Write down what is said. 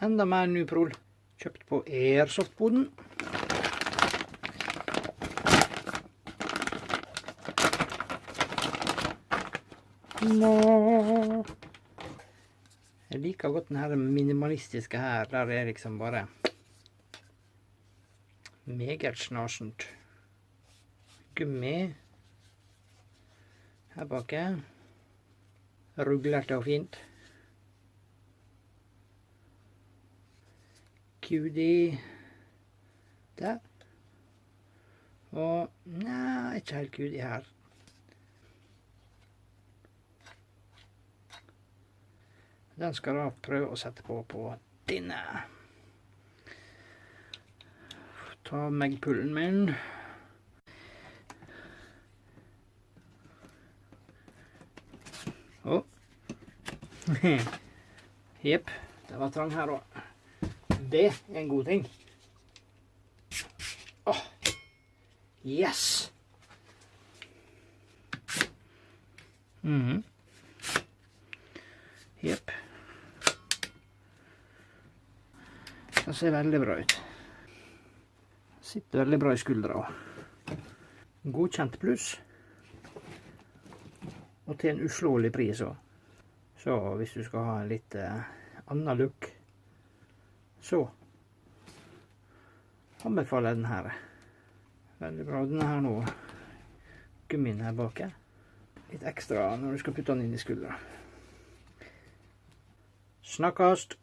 Enda mer Nuprol. Kjøpt på Airsoft-boden. Jeg liker godt denne minimalistiske her, der er liksom bare meget snasjent. Gummi her baki. Ruglete og fint. QD der. Og Nei, ikke helt QD her. Den skal da prøve å sette på på denne. Ta megpullen min. Å. Jepp. Det var trang her òg. Det er en god ting. Åh. Yes! Mm. Jepp. Det ser veldig bra ut. Sitter veldig bra i skuldra. Godkjent pluss. Og til en uslåelig pris òg. Så hvis du skal ha en litt eh, annen look, så anbefaler jeg den her. Veldig bra. Denne her nå, gummien her bak, litt ekstra når du skal putte den inn i skuldra. Snakkast!